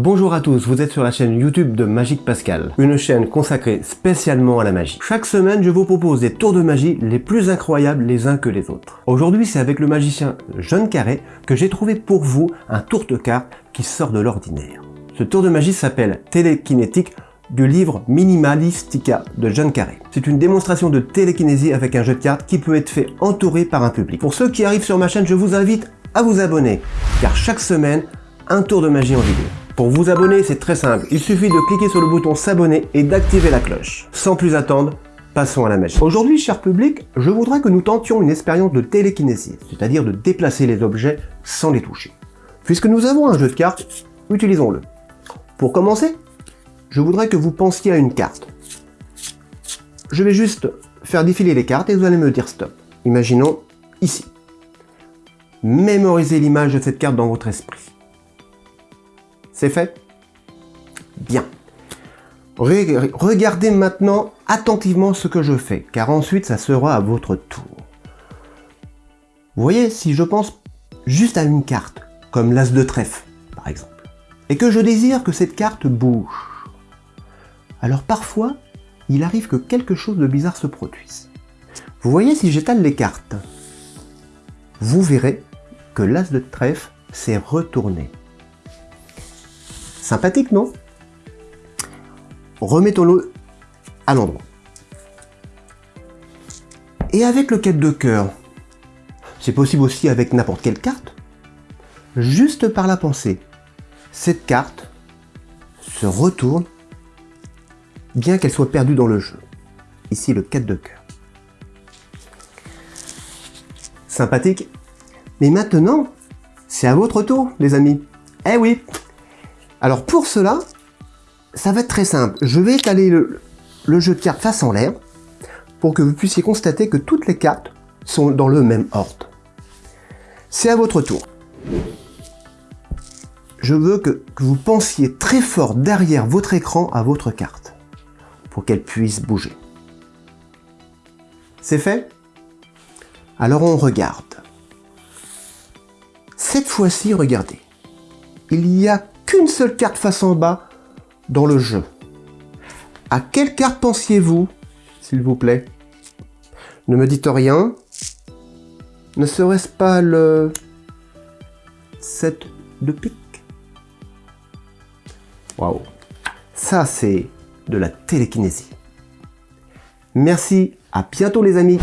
Bonjour à tous, vous êtes sur la chaîne YouTube de Magique Pascal, une chaîne consacrée spécialement à la magie. Chaque semaine, je vous propose des tours de magie les plus incroyables les uns que les autres. Aujourd'hui, c'est avec le magicien John Carré que j'ai trouvé pour vous un tour de cartes qui sort de l'ordinaire. Ce tour de magie s'appelle Télékinétique du livre Minimalistica de John Carré. C'est une démonstration de télékinésie avec un jeu de cartes qui peut être fait entouré par un public. Pour ceux qui arrivent sur ma chaîne, je vous invite à vous abonner, car chaque semaine, un tour de magie en vidéo. Pour vous abonner, c'est très simple. Il suffit de cliquer sur le bouton s'abonner et d'activer la cloche. Sans plus attendre, passons à la magie. Aujourd'hui, cher public, je voudrais que nous tentions une expérience de télékinésie, c'est-à-dire de déplacer les objets sans les toucher. Puisque nous avons un jeu de cartes, utilisons-le. Pour commencer, je voudrais que vous pensiez à une carte. Je vais juste faire défiler les cartes et vous allez me dire stop. Imaginons ici. Mémorisez l'image de cette carte dans votre esprit. C'est fait Bien. Regardez maintenant attentivement ce que je fais, car ensuite ça sera à votre tour. Vous voyez, si je pense juste à une carte, comme l'as de trèfle, par exemple, et que je désire que cette carte bouge, alors parfois, il arrive que quelque chose de bizarre se produise. Vous voyez, si j'étale les cartes, vous verrez que l'as de trèfle s'est retourné. Sympathique, non? Remettons-le à l'endroit. Et avec le 4 de cœur, c'est possible aussi avec n'importe quelle carte, juste par la pensée, cette carte se retourne, bien qu'elle soit perdue dans le jeu. Ici, le 4 de cœur. Sympathique Mais maintenant, c'est à votre tour, les amis. Eh oui alors pour cela, ça va être très simple. Je vais étaler le, jeu de cartes face en l'air pour que vous puissiez constater que toutes les cartes sont dans le même ordre. C'est à votre tour. Je veux que, que vous pensiez très fort derrière votre écran à votre carte pour qu'elle puisse bouger. C'est fait? Alors on regarde. Cette fois-ci, regardez. Il y a qu'une seule carte face en bas dans le jeu. À quelle carte pensiez-vous, s'il vous plaît? Ne me dites rien. Ne serait-ce pas le 7 de pique? Waouh Ça, c'est de la télékinésie. Merci, à bientôt les amis